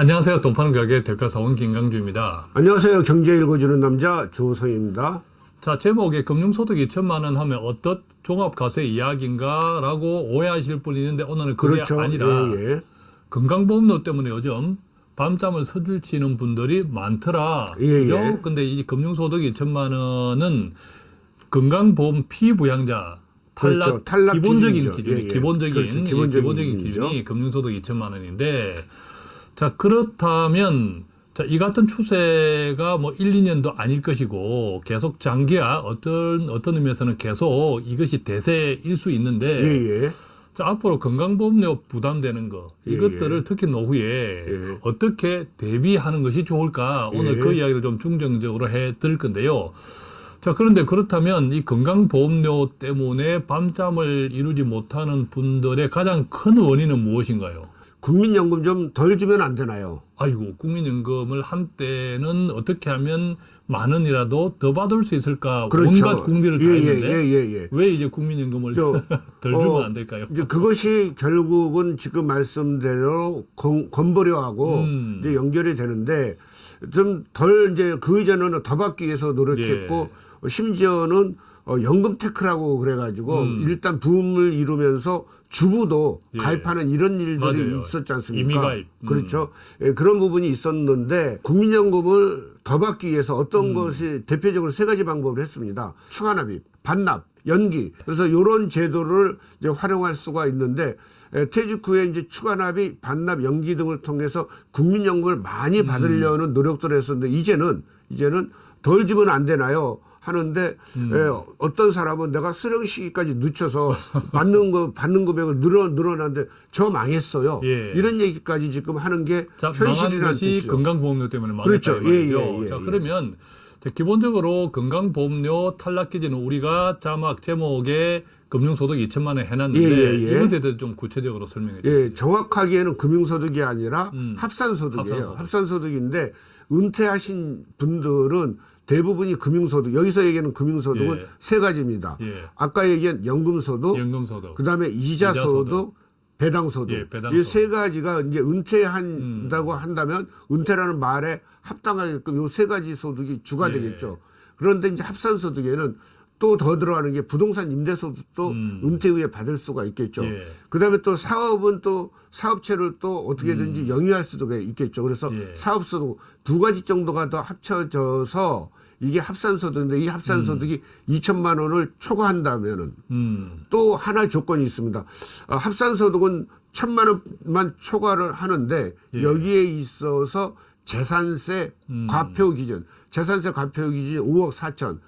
안녕하세요. 돈파는 가게 대표사원 김강주입니다. 안녕하세요. 경제 읽어주는 남자 조성입니다. 자, 제목에 금융소득 2천만 원 하면 어떤 종합과세 이야기인가 라고 오해하실 분이 있는데 오늘은 그게 그렇죠. 아니라 예, 예. 건강보험료 때문에 요즘 밤잠을 서들치는 분들이 많더라. 예, 그죠? 예. 근데 이 금융소득 2천만 원은 건강보험 피부양자 탈락, 그렇죠. 탈락 기본적인. 기준이 예, 예. 기본적인 그렇죠. 예, 기본적인. 기준이 금융소득 2천만 원인데 자 그렇다면 자, 이 같은 추세가 뭐 1, 2년도 아닐 것이고 계속 장기화 어떤 어떤 의미에서는 계속 이것이 대세일 수 있는데 예, 예. 자, 앞으로 건강보험료 부담되는 거 예, 이것들을 예. 특히 노후에 예. 어떻게 대비하는 것이 좋을까 오늘 예. 그 이야기를 좀 중점적으로 해 드릴 건데요. 자 그런데 그렇다면 이 건강보험료 때문에 밤잠을 이루지 못하는 분들의 가장 큰 원인은 무엇인가요? 국민연금 좀 덜 주면 안 되나요? 아이고 국민연금을 한때는 어떻게 하면 만 원이라도 더 받을 수 있을까 온갖 궁리를 다 그렇죠. 예, 했는데 예, 예, 예. 왜 이제 국민연금을 저, 덜 주면 어, 안 될까요? 이제 그것이 결국은 지금 말씀대로 건, 건보료하고 음. 이제 연결이 되는데 좀 덜 이제 그 이전에는 더 받기 위해서 노력했고 예. 심지어는 어, 연금 테크라고 그래가지고 음. 일단 붐을 이루면서 주부도 예. 가입하는 이런 일들이 맞아요. 있었지 않습니까? 임의가입. 음. 그렇죠. 예, 그런 부분이 있었는데 국민연금을 더 받기 위해서 어떤 음. 것이 대표적으로 세 가지 방법을 했습니다. 추가납입, 반납, 연기. 그래서 이런 제도를 이제 활용할 수가 있는데 에, 퇴직 후에 이제 추가 납입, 반납, 연기 등을 통해서 국민연금을 많이 받으려는 노력들을 했었는데 이제는 이제는 덜 주면 안 되나요? 하는데 음. 에, 어떤 사람은 내가 수령 시기까지 늦춰서 받는 거 받는 금액을 늘어 늘어났는데 저 망했어요. 예. 이런 얘기까지 지금 하는 게 자, 현실이라는 뜻이죠. 건강보험료 때문에 망했다 그렇죠. 예, 예, 예, 자, 예. 그러면 자, 기본적으로 건강보험료 탈락 기준은 우리가 자막 제목에 금융소득 2천만 원 해놨는데 예, 예, 예. 이것에 대해서 좀 구체적으로 설명해 주세요. 예, 정확하게는 금융소득이 아니라 음. 합산소득이에요. 합산소득. 합산소득인데 은퇴하신 분들은 대부분이 금융소득. 여기서 얘기하는 금융소득은 예. 세 가지입니다. 예. 아까 얘기한 연금소득, 연금소득. 그다음에 이자소득, 이자소득. 배당소득. 예, 배당소득. 이세 가지가 이제 은퇴한다고 음. 한다면 은퇴라는 말에 합당하게끔 요 세 가지 소득이 주가 예. 되겠죠. 그런데 이제 합산소득에는 또 더 들어가는 게 부동산 임대소득도 음. 은퇴 후에 받을 수가 있겠죠. 예. 그다음에 또 사업은 또 사업체를 또 어떻게든지 영위할 수도 있겠죠. 그래서 음. 예. 사업소득 두 가지 정도가 더 합쳐져서 이게 합산소득인데 이 합산소득이 2천만 원을 초과한다면은 음. 또 하나 조건이 있습니다. 어, 합산소득은 천만 원만 초과를 하는데 예. 여기에 있어서 재산세 음. 과표 기준, 재산세 과표 기준 5억 4천.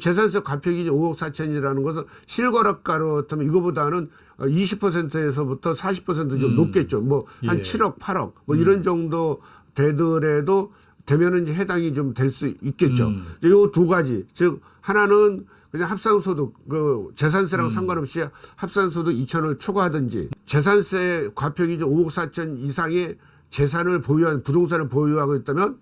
재산세 과표 기준 5억 4천이라는 것은 실거래가로 하면 이거보다는 20%에서부터 40%좀 음. 높겠죠. 뭐 한 예. 7억, 8억 뭐 이런 정도 되더라도 되면은 이제 해당이 좀 될 수 있겠죠. 음. 요두 가지. 즉 하나는 그냥 합산소득 그 재산세랑 음. 상관없이 합산소득 2천을 초과하든지 재산세 과표 기준 5억 4천 이상의 재산을 보유한 부동산을 보유하고 있다면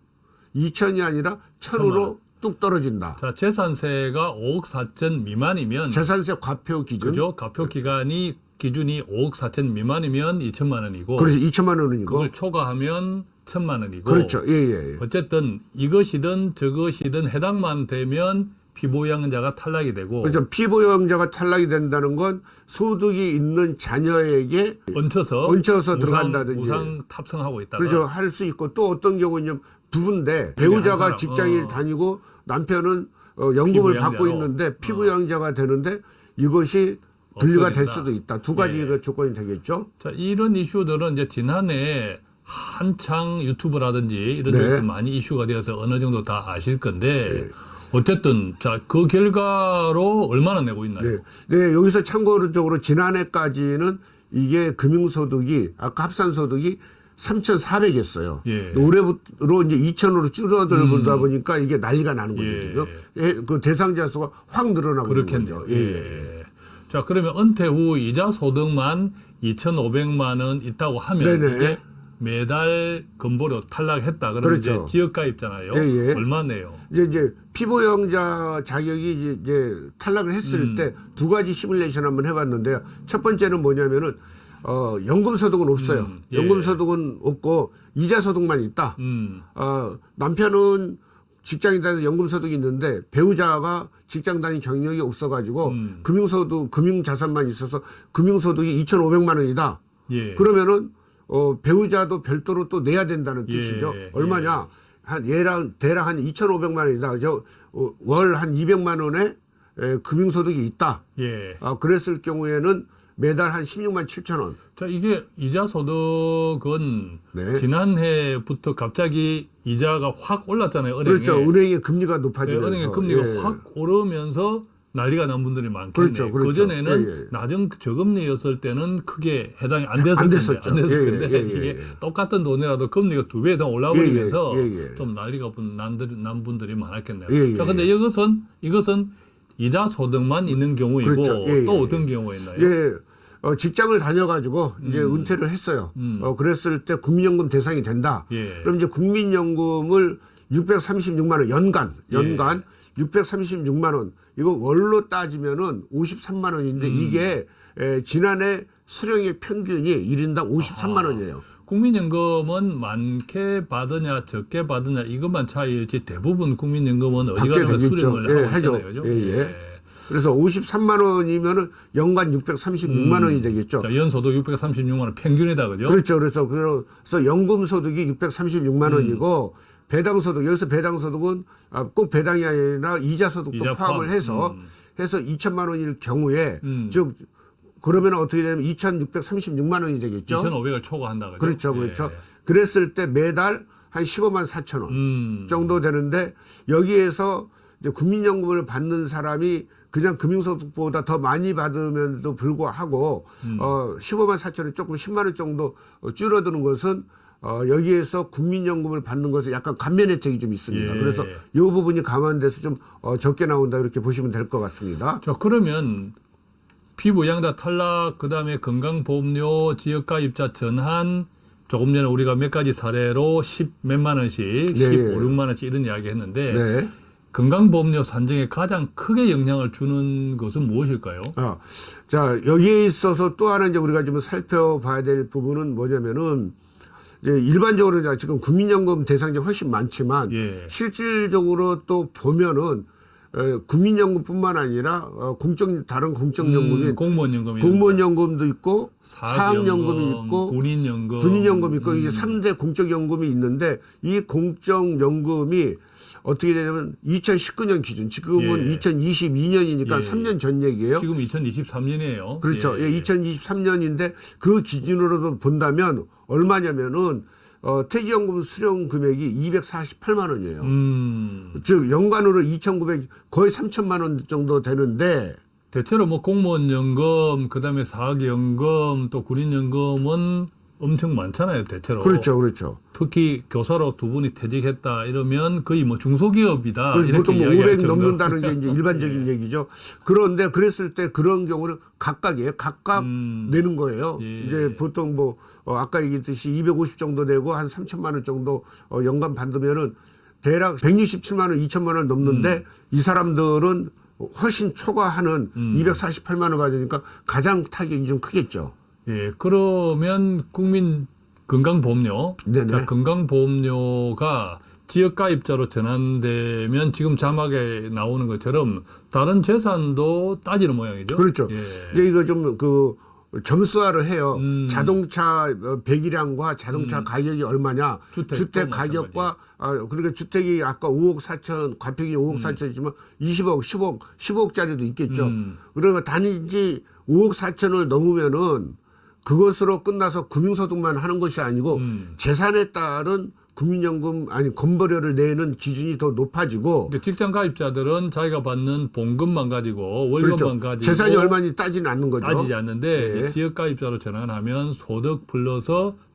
2천이 아니라 1천으로 뚝 떨어진다. 자, 재산세가 5억 4천 미만이면 재산세 과표 기준. 그죠? 가표 기간이 기준이 5억 4천 미만이면 2천만 원이고 그래서 2천만 원이고. 그걸 초과하면 천만 원이고 그렇죠. 예, 예, 예. 어쨌든 이것이든 저것이든 해당만 되면 피보양자가 탈락이 되고 그렇죠. 피보유자가 탈락이 된다는 건 소득이 있는 자녀에게 얹혀서 얹혀서 우상- 들어간다든지. 우상 탑승하고 있다가 그렇죠. 할 수 있고 또 어떤 경우는 부부인데 배우자가 사람, 직장일 어. 다니고 남편은 어, 연금을 받고. 있는데 피부양자가 되는데 이것이 분리가 될. 수도 있다. 두 가지가 예. 조건이 되겠죠. 자, 이런 이슈들은 이제 지난해 한창 유튜브라든지 이런 네. 데서 많이 이슈가 되어서 어느 정도 다 아실 건데 네. 어쨌든 자 그 결과로 얼마나 내고 있나요? 네. 네, 여기서 참고적으로 지난해까지는 이게 금융소득이 아까 합산소득이 3,400이었어요. 예. 올해부로 이제 2,000으로 줄어들다 보니까 이게 난리가 나는 거죠, 예. 지금. 예, 그 대상자 수가 확 늘어나고 그렇겠네요. 거죠. 예, 예. 예. 자 그러면 은퇴 후 이자 소득만 2,500만 원 있다고 하면 네네. 이게 매달 건보료 탈락했다. 그러면 그렇죠. 이제 지역가입잖아요. 예, 예. 얼마 내요? 이제 이제 피부영자 자격이 이제, 이제 탈락을 했을 음. 때두 가지 시뮬레이션 한번 해봤는데요. 첫 번째는 뭐냐면은 어, 연금 소득은 없어요. 음, 예. 연금 소득은 없고 이자 소득만 있다. 음. 어, 남편은 직장에 다녀서 연금 소득이 있는데 배우자가 직장 다닌 경력이 없어가지고 음. 금융소득, 금융자산만 있어서 금융소득이 2,500만 원이다. 예. 그러면은 어, 배우자도 별도로 또 내야 된다는 예, 뜻이죠. 예. 얼마냐? 한 얘랑 대략 한 2,500만 원이다. 저 어, 월한 200만 원의 에, 금융소득이 있다. 예. 아, 그랬을 경우에는 매달 한 16만 7천 원. 자, 이게 이자 소득은 네. 지난해부터 갑자기 이자가 확 올랐잖아요. 은행에. 그렇죠. 은행의 금리가 예, 높아지면서. 은행의 금리가 예. 확 오르면서 난리가 난 분들이 많겠네요. 그렇죠, 그렇죠. 전에는 예, 예. 낮은 저금리였을 때는 크게 해당이 안 됐을 안 텐데, 됐었죠. 안 됐을 예, 텐데 예, 예, 이게 예. 똑같은 돈이라도 금리가 두 배 이상 올라버리면서. 좀 난리가 난, 난 분들이 많았겠네요. 자, 근데 이것은 이것은 이자 소득만 있는 경우이고 그렇죠. 예, 또 예, 어떤 경우가 있나요? 이제 어, 직장을 다녀가지고 이제 은퇴를 했어요. 음. 어, 그랬을 때 국민연금 대상이 된다. 예. 그럼 이제 국민연금을 636만 원 연간 예. 연간 636만 원 이거 월로 따지면은 53만 원인데 음. 이게 에, 지난해 수령의 평균이 1인당 53만 원이에요. 국민연금은 많게 받으냐 적게 받으냐 이것만 차이일지 대부분 국민연금은 어디 가서 되겠죠. 수령을 예, 하고 하죠. 그죠? 예, 예. 그래서 53만 원이면은 연간 636만 원이 되겠죠. 자, 연소득 636만 원 평균이다 그죠? 그렇죠. 그래서 그래서 연금 소득이 636만 음. 원이고 배당 소득 여기서 배당 소득은 아, 꼭 배당이 아니라 이자 소득도 이자 포함을 포함. 해서 음. 해서 2천만 원일 경우에 음. 즉 그러면 어떻게 되냐면 2,636만 원이 되겠죠. 2,500을 초과한다 그죠? 그렇죠. 그렇죠. 예. 그랬을 때 매달 한 15만 4천 원 음. 정도 되는데 여기에서 이제 국민연금을 받는 사람이 그냥 금융소득보다 더 많이 받으면도 불구하고 음. 어 15만 4천 원 조금 10만 원 정도 어, 줄어드는 것은 어 여기에서 국민연금을 받는 것에 약간 감면 혜택이 좀 있습니다. 예. 그래서 이 부분이 감안돼서 좀 어, 적게 나온다 이렇게 보시면 될 것 같습니다. 자 그러면 피부 양자 탈락 그 다음에 건강보험료 지역가입자 전환 조금 전에 우리가 몇 가지 사례로 10 몇만 원씩, 네. 15, 6만 원씩 이런 이야기 했는데 네. 건강보험료 산정에 가장 크게 영향을 주는 것은 무엇일까요? 아, 자, 여기에 있어서 또 하나 이제 우리가 좀 살펴봐야 될 부분은 뭐냐면은 이제 일반적으로 지금 국민연금 대상자 훨씬 많지만 예. 실질적으로 또 보면은 에, 국민연금뿐만 아니라 어, 공적 다른 공적연금이 음, 공무원연금 공무원연금도 있고 사학연금이 있고 군인연금 군인연금이 있고 음. 이게 삼대 공적연금이 있는데 이 공적연금이 어떻게 되냐면 2019년 기준 지금은 예. 2022년이니까 예. 3년 전 얘기예요. 지금 2023년이에요. 그렇죠. 예, 2023년인데 그 기준으로도 본다면 얼마냐면은 어, 퇴직연금 수령 금액이 248만 원이에요. 음, 즉 연간으로 2,900 거의 3천만 원 정도 되는데 대체로 뭐 공무원 연금, 그다음에 사학 연금, 또 군인 연금은 엄청 많잖아요. 대체로. 그렇죠, 그렇죠. 특히 교사로 두 분이 퇴직했다 이러면 거의 뭐 중소기업이다 보통 뭐 이야기할 500 정도. 넘는다는 게 이제 일반적인 얘기죠. 그런데 그랬을 때 그런 경우는 각각이에요. 각각 음. 내는 거예요. 예. 이제 보통 뭐 어, 아까 얘기했듯이 250 정도 되고 한 3천만 원 정도 어, 연간 받으면은 대략 167만 원, 2천만 원 넘는데 이 사람들은 훨씬 초과하는 음. 248만 원 받으니까 가장 타격이 좀 크겠죠. 예, 그러면 국민 건강보험료. 자, 건강보험료가 지역가입자로 전환되면 지금 자막에 나오는 것처럼 다른 재산도 따지는 모양이죠. 그렇죠. 예. 이제 이거 좀그 점수화를 해요. 음. 자동차 어, 배기량과 자동차 음. 가격이 얼마냐. 주택도 주택 가격과 아, 그러니까 주택이 아까 5억 4천, 과평이 5억 4천이지만 20억, 10억, 10억짜리도 있겠죠. 음. 그러니까 단지 5억 4천을 넘으면은 그것으로 끝나서 금융소득만 하는 것이 아니고 음. 재산에 따른 국민연금 아니 건보료를 내는 기준이 더 높아지고 그러니까 직장 가입자들은 자기가 받는 봉급만 가지고 월급만 그렇죠. 가지고 재산이 얼마인지 따지는 않는 거죠. 따지지 않는데 예. 이제 지역 가입자로 전환하면 소득 플러스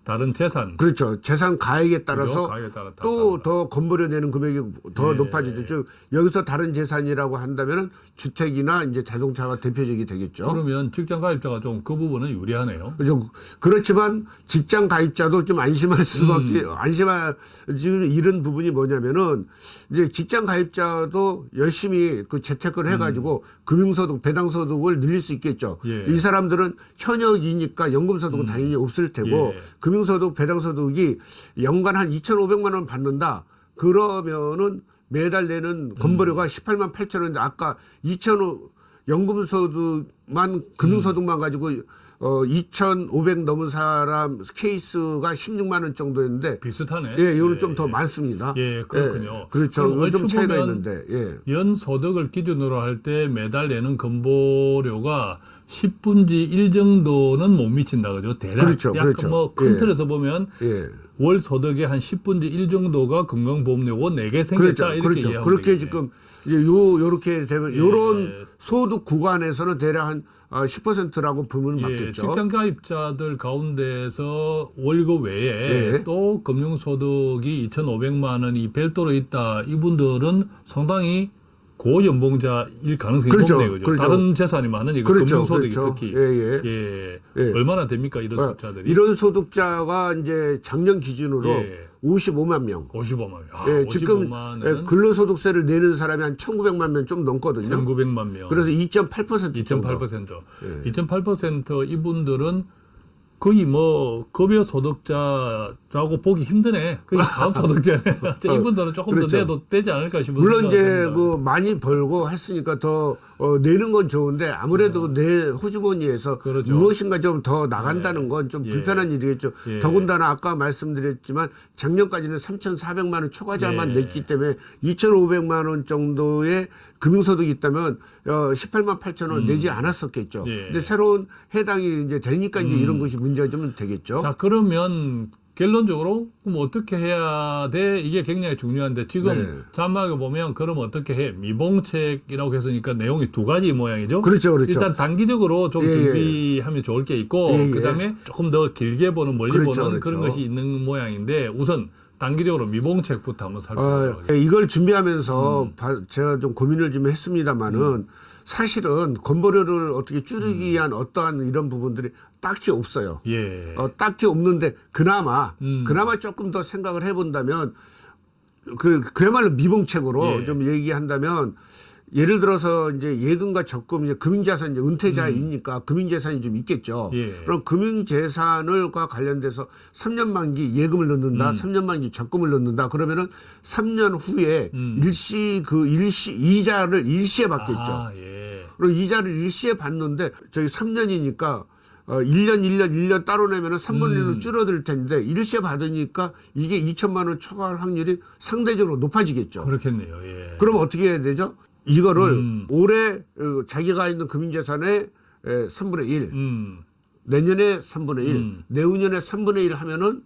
다른 재산 그렇죠. 재산 가액에 따라서 그죠? 가격에 따라 다또 다르다. 더 건보료 내는 금액이 더 예. 높아지죠. 즉 여기서 다른 재산이라고 한다면은 주택이나 이제 자동차가 대표적이 되겠죠. 그러면 직장 가입자가 좀 그 부분은 유리하네요. 그죠. 그렇지만 직장 가입자도 좀 안심할 수밖에 음. 안심할 지금 이런 부분이 뭐냐면은 이제 직장 가입자도 열심히 그 재테크를 해가지고 금융소득 배당소득을 늘릴 수 있겠죠. 음. 예. 이 사람들은 현역이니까 연금소득은 당연히 없을 테고 예. 금융소득 배당소득이 연간 한 2,500만 원 받는다. 그러면은 매달 내는 건보료가 음. 18만 8천 원인데 아까 2,000 연금소득만 음. 금융소득만 가지고 어 2,500 넘은 사람 케이스가 16만 원 정도였는데 비슷하네. 예, 요는 예, 좀더 예. 많습니다. 예, 그렇군요. 예, 그렇죠. 좀 차이가 있는데. 예. 연 소득을 기준으로 할 때 매달 내는 건보료가 10분지 1 정도는 못 미친다 그죠? 대략 그렇죠, 약간 그렇죠. 뭐큰 예. 틀에서 보면 예. 월 소득의 한 10분지 1 정도가 건강보험료고 4개 생겼다 그렇죠. 이렇게 그렇죠. 이해하면 그렇게 되겠네. 지금 이제 요 요렇게 되면 예. 요런 소득 구간에서는 대략 한 어, 10%라고 보면 예, 맞겠죠. 직장 가입자들 가운데서 월급 외에 예. 또 금융소득이 2,500만 원이 별도로 있다. 이분들은 상당히 고연봉자일 가능성이 그렇죠, 높네요. 그죠? 그렇죠. 다른 재산이 많으니까 그렇죠. 금융소득이 그렇죠. 특히 예, 예. 예. 예. 얼마나 됩니까 이런 어, 숫자들이? 이런 소득자가 이제 작년 기준으로 예. 55만 명. 55만 명. 아, 예, 지금 55만 예, 근로소득세를 내는 사람이 한 1,900만 명 좀 넘거든요. 1,900만 명. 그래서 2.8% 정도. 2.8%. 예. 2.8% 이분들은 거의 뭐 급여 소득자라고 보기 힘드네. 거의 사업 소득자네. 이분들은 조금 그렇죠. 더 내도 되지 않을까 싶은 물론 이제. 그 많이 벌고 했으니까 더 어, 내는 건 좋은데 아무래도 내 호주머니에서 어. 그렇죠. 무엇인가 좀 더 나간다는 건좀 예. 불편한 일이겠죠. 예. 더군다나 아까 말씀드렸지만 작년까지는 3,400만 원 초과자만 예. 냈기 때문에 2,500만 원 정도의 금융소득이 있다면 어, 18만 8천 원 내지 않았었겠죠. 음. 예. 음. 근데 새로운 해당이 이제 되니까 이제 이런 것이 문제가 좀 되겠죠. 자, 그러면 결론적으로 그럼 어떻게 해야 돼? 이게 굉장히 중요한데 지금 네. 자막에 보면 그럼 어떻게 해? 미봉책이라고 했으니까 내용이 두 가지 모양이죠. 그렇죠, 그렇죠. 일단 단기적으로 좀 예, 예. 준비하면 좋을 게 있고 예, 예. 그다음에 조금 더 길게 보는 멀리 그렇죠, 보는 그런 그렇죠. 것이 있는 모양인데 우선 단기적으로 미봉책부터 한번 살펴보도록 어, 하겠습니다. 이걸 준비하면서 음. 바- 제가 좀 고민을 좀 했습니다만은 사실은 건보료를 어떻게 줄이기 위한 어떠한 이런 부분들이 딱히 없어요. 예. 어, 딱히 없는데 그나마 음. 그나마 조금 더 생각을 해본다면 그 그야말로 미봉책으로 예. 좀 얘기한다면 예를 들어서 이제 예금과 적금 이제 금융자산 이제 은퇴자이니까 금융재산이 좀 있겠죠. 음. 예. 그럼 금융재산을과 관련돼서 3년 만기 예금을 넣는다, 음. 3년 만기 적금을 넣는다. 그러면은 3년 후에 음. 일시 그 일시 이자를 일시에 받겠죠. 아, 예. 그리고 이자를 일시에 받는데 저기 3년이니까 어 1년 1년 1년 따로 내면은 3분의 1로 음. 줄어들 텐데 일시에 받으니까 이게 2천만 원 초과할 확률이 상대적으로 높아지겠죠. 그렇겠네요. 예. 그럼 어떻게 해야 되죠? 이거를 음. 올해 어, 자기가 있는 금융재산의 에, 3분의 1, 음. 내년에 3분의 1, 음. 내후년에 3분의 1 하면은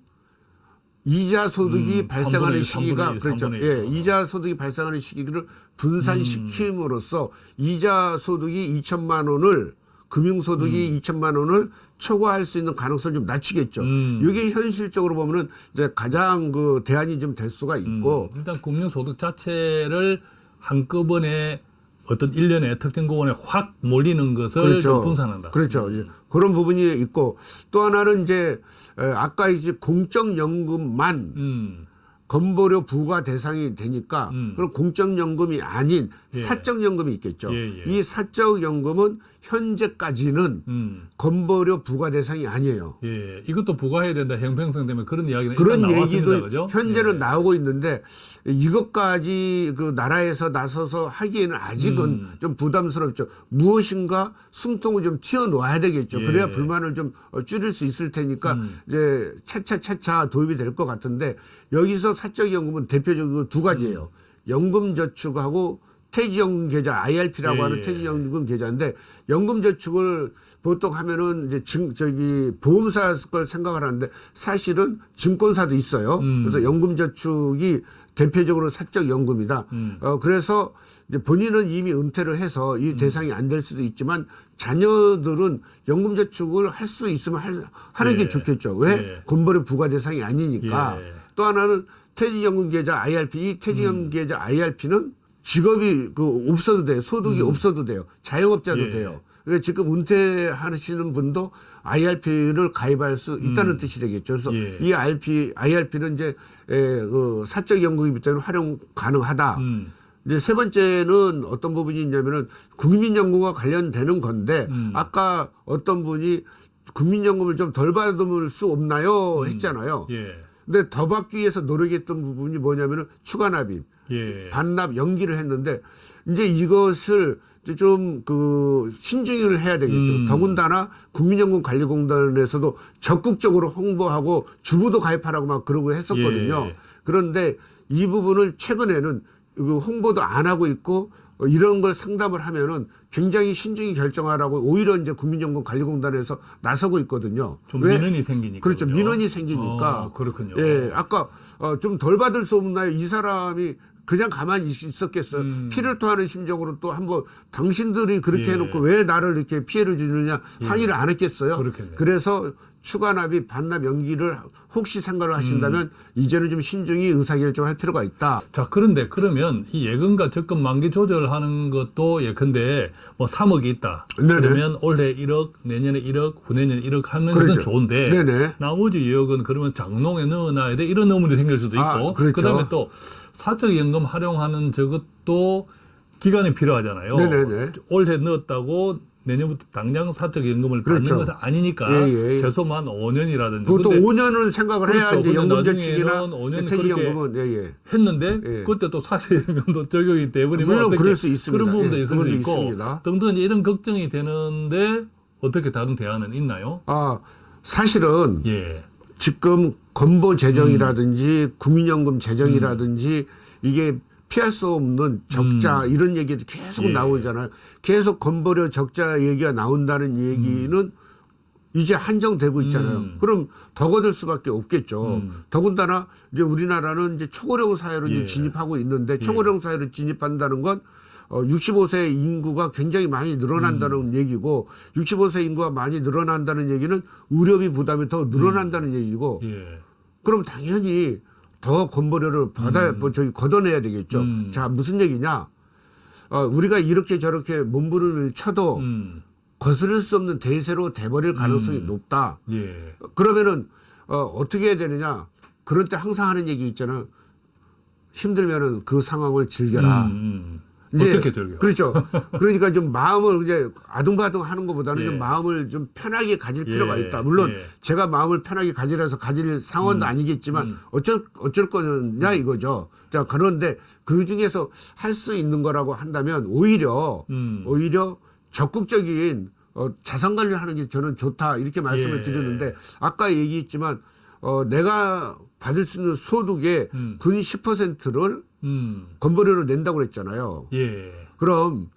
이자 소득이 음, 발생하는 3분의 1, 시기가 3분의 1, 그렇죠. 3분의 1. 예, 이자 소득이 발생하는 시기를 분산시킴으로써 음. 이자 소득이 2천만 원을 금융 소득이 2천만 원을 초과할 수 있는 가능성을 좀 낮추겠죠. 음. 이게 현실적으로 보면은 이제 가장 그 대안이 좀 될 수가 있고 음, 일단 금융소득 자체를 한꺼번에 어떤 일련의 특정 구간에 확 몰리는 것을 좀 분산한다. 그렇죠. 이제 그런 부분이 있고 또 하나는 이제 에, 아까 이제 공적연금만 음. 건보료 부과 대상이 되니까 음. 그럼 공적연금이 아닌 예. 사적연금이 있겠죠. 예, 예. 이 사적연금은 현재까지는 음. 건보료 부과 대상이 아니에요. 예. 이것도 부과해야 된다. 형평성 때문에 그런 이야기는 그런 나왔습니다. 얘기도 그죠? 현재는 예. 나오고 있는데 이것까지 그 나라에서 나서서 하기에는 아직은 음. 좀 부담스럽죠. 무엇인가 숨통을 좀 튀어놓아야 되겠죠. 예. 그래야 불만을 좀 어, 줄일 수 있을 테니까 음. 이제 차차 차차 도입이 될 것 같은데 여기서 사적 연금은 대표적으로 두 가지예요. 연금 저축하고 퇴직연금 계좌 IRP라고 예, 하는 예. 퇴직연금 계좌인데 연금저축을 보통 하면은 이제 증 저기 보험사 걸 생각을 하는데 사실은 증권사도 있어요. 음. 그래서 연금저축이 대표적으로 사적 연금이다. 음. 어, 그래서 이제 본인은 이미 은퇴를 해서 음. 이 대상이 안 될 수도 있지만 자녀들은 연금 저축을 할 수 있으면 할, 하는 예. 게 좋겠죠. 왜? 예. 건벌의 부과 대상이 아니니까. 예. 또 하나는 퇴직연금 계좌 IRP, 이 퇴직연금 계좌 IRP는 직업이 그 없어도 돼요. 소득이 없어도 돼요. 자영업자도 음. 예. 돼요. 그래서 지금 은퇴하시는 분도 IRP를 가입할 수 있다는 뜻이 되겠죠. 그래서 음. 예. 이 IRP, IRP는 이제 에, 그 사적 연금이기 때문에 활용 가능하다. 음. 이제 세 번째는 어떤 부분이 있냐면은 국민연금과 관련되는 건데 음. 아까 어떤 분이 국민연금을 좀 덜 받을 수 없나요? 했잖아요. 예. 근데 더 받기 위해서 노력했던 부분이 뭐냐면은 추가 납입, 예. 반납 연기를 했는데 이제 이것을 좀 그 신중을 해야 되겠죠. 음. 더군다나 국민연금관리공단에서도 적극적으로 홍보하고 주부도 가입하라고 막 그러고 했었거든요. 예. 그런데 이 부분을 최근에는 그 홍보도 안 하고 있고 어, 이런 걸 상담을 하면은 굉장히 신중히 결정하라고 오히려 이제 국민연금관리공단에서 나서고 있거든요. 좀 왜? 민원이 생기니까. 그렇죠. 민원이 생기니까. 어, 그렇군요. 예, 아까 어, 좀 덜 받을 수 없나요? 이 사람이 그냥 가만히 있- 있었겠어요. 음. 피를 토하는 심정으로 또 한번 당신들이 그렇게 예. 해놓고 왜 나를 이렇게 피해를 주느냐 항의를 안 했겠어요. 그렇겠네요. 그래서 추가 납입 반납 연기를 혹시 생각을 하신다면 음. 이제는 좀 신중히 의사결정할 필요가 있다. 자, 그런데 그러면 이 예금과 적금 만기 조절하는 것도 예컨대 뭐 3억이 있다. 네네. 그러면 올해 1억, 내년에 1억, 후내년에 1억 하는 그렇죠. 것은 좋은데 네네. 나머지 2억은 그러면 장롱에 넣어놔야 돼 이런 의문이 생길 수도 있고 아, 그렇죠. 다음에 또 사적 연금 활용하는 저것도 기간이 필요하잖아요. 네네네. 올해 넣었다고 내년부터 당장 사적 연금을 받는 그렇죠. 것은 아니니까 예, 예. 최소한 5년이라든지 그것도 5년은 생각을 해야 그렇죠. 이제 근데 연금저축이나 5년 퇴직연금은 예, 예. 했는데 예. 그때 또 사실연금도 적용이 돼버리면 물론 어떻게 그럴 수 있습니다. 그런 부분도 예, 있을 수 있고 부분도 있습니다. 등등 이제 이런 걱정이 되는데 어떻게 다른 대안은 있나요? 아 사실은 예. 지금 건보 재정이라든지 국민연금 재정이라든지 이게 피할 수 없는 적자 이런 얘기도 계속 음. 예. 나오잖아요. 계속 건보료 적자 얘기가 나온다는 얘기는 이제 한정되고 있잖아요. 음. 그럼 더 거둘 수밖에 없겠죠. 음. 더군다나 이제 우리나라는 이제 초고령 사회로 이제 예. 진입하고 있는데 초고령 사회로 진입한다는 건 어, 65세 인구가 굉장히 많이 늘어난다는 음. 얘기고 65세 인구가 많이 늘어난다는 얘기는 의료비 부담이 더 늘어난다는 얘기고 예. 그럼 당연히 더 건보료를 받아 뭐 저기 걷어내야 되겠죠. 음. 자 무슨 얘기냐? 어, 우리가 이렇게 저렇게 몸부림을 쳐도 음. 거스를 수 없는 대세로 돼버릴 가능성이 높다. 예. 그러면은 어, 어떻게 해야 되느냐? 그럴 때 항상 하는 얘기 있잖아요. 힘들면은 그 상황을 즐겨라. 음, 음. 이제 어떻게 즐겨? 그렇죠. 그러니까 좀 마음을 이제 아둥바둥 하는 것보다는 예. 좀 마음을 좀 편하게 가질 필요가 예. 있다. 물론 예. 제가 마음을 편하게 가지라서 가질 상황도 아니겠지만 음. 어쩔 어쩔 거냐 이거죠. 자 그런데 그 중에서 할 수 있는 거라고 한다면 오히려 음. 오히려 적극적인 어, 자산 관리하는 게 저는 좋다 이렇게 말씀을 예. 드렸는데 아까 얘기했지만 어, 내가 받을 수 있는 소득의 음. 근 10%를 음. 건보료로 낸다고 그랬잖아요. 예. 그럼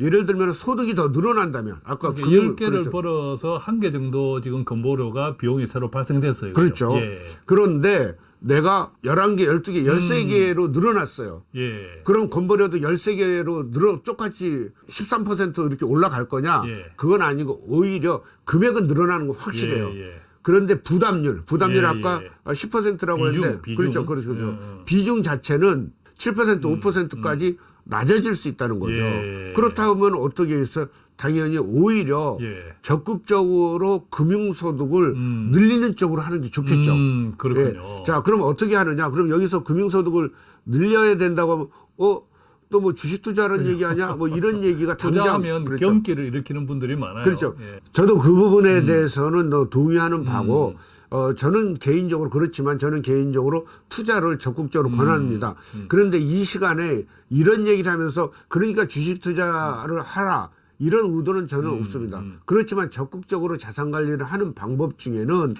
예를 들면 소득이 더 늘어난다면 아까 그러니까 금융- 10개를 그렇죠. 벌어서 한 개 정도 지금 건보료가 비용이 새로 발생됐어요. 그렇죠. 예. 그런데 내가 11개, 12개, 13개로 늘어났어요. 예. 그럼 건보료도 13개로 늘어 똑같이 13% 이렇게 올라갈 거냐? 예. 그건 아니고 오히려 금액은 늘어나는 건 확실해요. 예, 예. 그런데 부담률, 부담률 예, 아까 예. 10%라고 비중, 했는데 비중. 그렇죠, 그렇죠. 그렇죠. 음. 비중 자체는 7% 5%까지 낮아질 수 있다는 거죠. 예. 그렇다면 어떻게 해서 당연히 오히려 예. 적극적으로 금융소득을 음. 늘리는 쪽으로 하는 게 좋겠죠. 음, 그렇군요. 예. 자, 그럼 어떻게 하느냐? 그럼 여기서 금융소득을 늘려야 된다고 하면, 어, 또 뭐 주식 투자하는 얘기 하냐? 뭐 이런 얘기가 당장. 투자하면 그렇죠. 경기를 일으키는 분들이 많아요. 그렇죠. 예. 저도 그 음. 부분에 대해서는 너 동의하는 바고, 어, 저는 개인적으로 그렇지만 저는 개인적으로 투자를 적극적으로 음. 권합니다. 그런데 이 시간에 이런 얘기를 하면서 그러니까 주식 투자를 하라. 이런 의도는 저는 음, 없습니다. 그렇지만 적극적으로 자산 관리를 하는 방법 중에는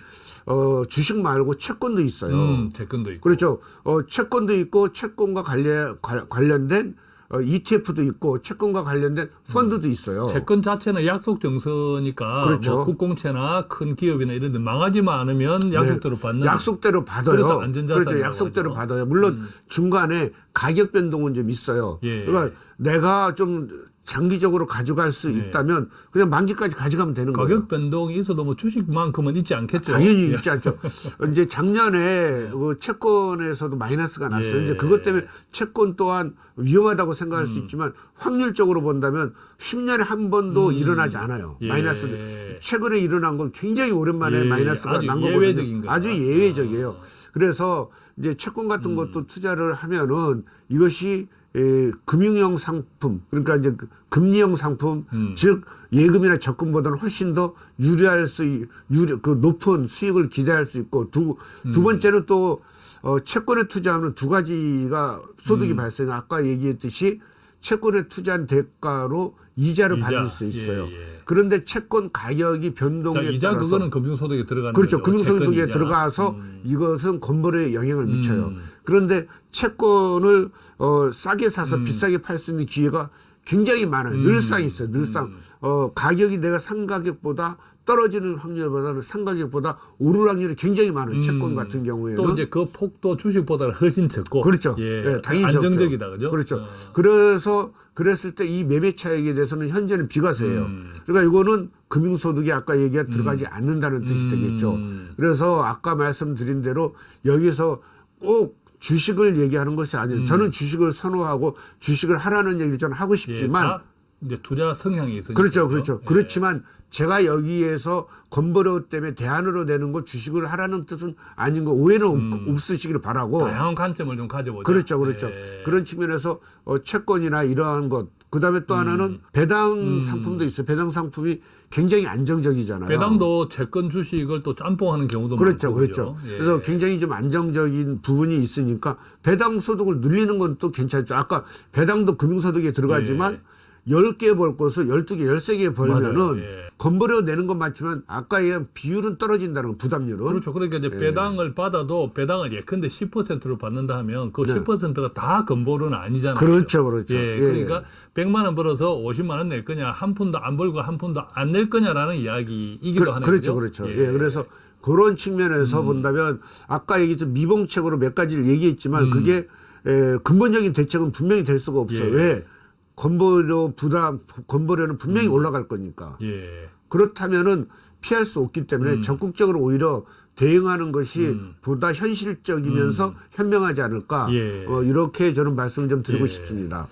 어, 주식 말고 채권도 있어요. 음, 채권도 있고. 그렇죠. 어, 채권도 있고 채권과 관련 관- 관련된 어, ETF도 있고 채권과 관련된 펀드도 있어요. 채권 자체는 약속 정서니까 그렇죠. 뭐 국공채나 큰 기업이나 이런 데 망하지만 않으면 약속대로 받는 네. 약속대로 받아요. 그래서 안전자산이라고 그렇죠. 약속대로. 음. 받아요. 물론 중간에 가격 변동은 좀 있어요. 예. 그러니까 내가 좀 장기적으로 가져갈 수 있다면 그냥 만기까지 가져가면 되는 거예요. 네. 가격 변동이 있어도 뭐 주식만큼은 있지 않겠죠. 당연히 예. 있지 않죠. 이제 작년에 그 채권에서도 마이너스가 났어요. 예. 이제 그것 때문에 채권 또한 위험하다고 생각할 음. 수 있지만 확률적으로 본다면 10년에 한 번도 일어나지 않아요. 예. 마이너스. 최근에 일어난 건 굉장히 오랜만에 예. 마이너스가 난 예외적인 거거든요. 거다. 아주 예외적이에요. 그래서 이제 채권 같은 것도 투자를 하면은 이것이 에, 금융형 상품 그러니까 이제 그 금리형 상품 음. 즉 예금이나 적금보다는 훨씬 더 유리할 수 있- 유리 그 높은 수익을 기대할 수 있고 두두 음. 번째는 또 어, 채권에 투자하면 두 가지가 소득이 발생. 아까 얘기했듯이 채권에 투자한 대가로 이자를 이자. 받을 수 있어요. 예, 예. 그런데 채권 가격이 자, 변동에 이자 따라서 그거는 금융소득에 들어가는 그렇죠. 거죠. 금융소득에. 들어가서 음. 이것은 건물에 영향을 미쳐요. 음. 그런데 채권을 어, 싸게 사서 음. 비싸게 팔 수 있는 기회가 굉장히 많아요. 늘상 있어요. 늘상 음. 어, 가격이 내가 산 가격보다 떨어지는 확률보다는 산 가격보다 오를 확률이 굉장히 많아요. 음. 채권 같은 경우에는 또 이제 그 폭도 주식보다는 훨씬 적고 그렇죠. 예, 예, 당연히 안정적이다 적죠. 그죠? 그렇죠. 어. 그래서 그랬을 때 이 매매 차익에 대해서는 현재는 비과세예요. 음. 그러니까 이거는 금융소득이 아까 얘기가 들어가지 않는다는 뜻이 되겠죠. 음. 그래서 아까 말씀드린 대로 여기서 꼭 주식을 얘기하는 것이 아니에요. 저는 주식을 선호하고 주식을 하라는 얘기를 저는 하고 음. 예, 싶지만 다 이제 투자 성향이 있으니까 그렇죠, 그렇죠. 예. 그렇지만 제가 여기에서 건버려 때문에 대안으로 되는 거 주식을 하라는 뜻은 아닌 거 오해는 없- 없으시기를 바라고 다양한 관점을 좀 가져보자. 그렇죠, 그렇죠. 예. 그런 측면에서 어, 채권이나 이러한 것, 그 다음에 또 하나는 배당 상품도 있어요. 배당 상품이 굉장히 안정적이잖아요. 배당도 채권 주식을 또 짬뽕하는 경우도 그렇죠, 많고 그렇죠. 그죠? 예. 그래서 굉장히 좀 안정적인 부분이 있으니까 배당 소득을 늘리는 건 또 괜찮죠. 아까 배당도 금융소득에 들어가지만 예. 10개 벌 것을 12개, 13개 벌면은 맞아요. 예. 건버려 내는 건 맞지만 아까 얘기한 비율은 떨어진다는 거, 부담률은. 그렇죠. 그러니까 이제 배당을 받아도 배당을 예컨대 10%로 받는다 하면 그 10%가 다 건보료는 아니잖아요. 네. 그렇죠, 그렇죠. 예, 예. 그러니까 100만 원 벌어서 50만 원 낼 거냐, 한 푼도 안 벌고 한 푼도 안 낼 거냐라는 이야기이기도 그, 하네요. 그렇죠? 그렇죠. 예. 그래서 그런 측면에서 본다면 아까 얘기했던 미봉책으로 몇 가지를 얘기했지만 그게 에, 근본적인 대책은 분명히 될 수가 없어요. 예. 왜? 건보료 부담, 건보료는 분명히 올라갈 거니까. 예. 그렇다면은 피할 수 없기 때문에 음. 적극적으로 오히려 대응하는 것이 보다 현실적이면서 현명하지 않을까. 음. 예. 어, 이렇게 저는 말씀을 좀 드리고 예. 싶습니다.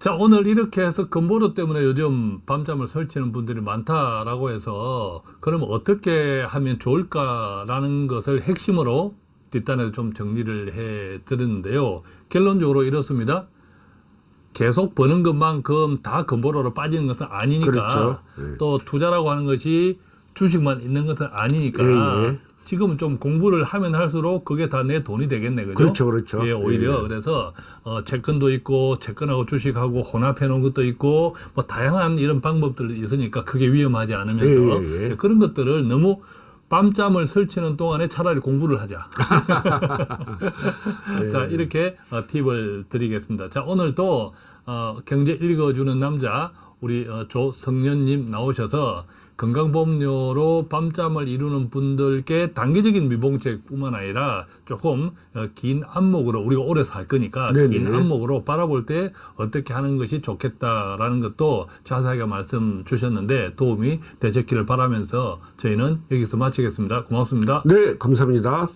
자, 오늘 이렇게 해서 건보료 때문에 요즘 밤잠을 설치는 분들이 많다라고 해서 그럼 어떻게 하면 좋을까라는 것을 핵심으로 뒷단에서 좀 정리를 해 드렸는데요. 결론적으로 이렇습니다. 계속 버는 것만큼 다 건보료로 빠지는 것은 아니니까 그렇죠. 예. 또 투자라고 하는 것이 주식만 있는 것은 아니니까 예, 예. 지금은 좀 공부를 하면 할수록 그게 다 내 돈이 되겠네 그죠? 그렇죠, 그렇죠. 예, 오히려 예. 그래서 어, 채권도 있고 채권하고 주식하고 혼합해 놓은 것도 있고 뭐 다양한 이런 방법들이 있으니까 크게 위험하지 않으면서 예, 예, 예. 그런 것들을 너무 밤잠을 설치는 동안에 차라리 공부를 하자. 예. 자 이렇게 어, 팁을 드리겠습니다. 자 오늘 또 어, 경제 읽어주는 남자 우리 어, 조성년님 나오셔서 건강보험료로 밤잠을 이루는 분들께 단기적인 미봉책뿐만 아니라 조금 어, 긴 안목으로 우리가 오래 살 거니까 네네. 긴 안목으로 바라볼 때 어떻게 하는 것이 좋겠다라는 것도 자세하게 말씀 주셨는데 도움이 되셨기를 바라면서 저희는 여기서 마치겠습니다. 고맙습니다. 네, 감사합니다.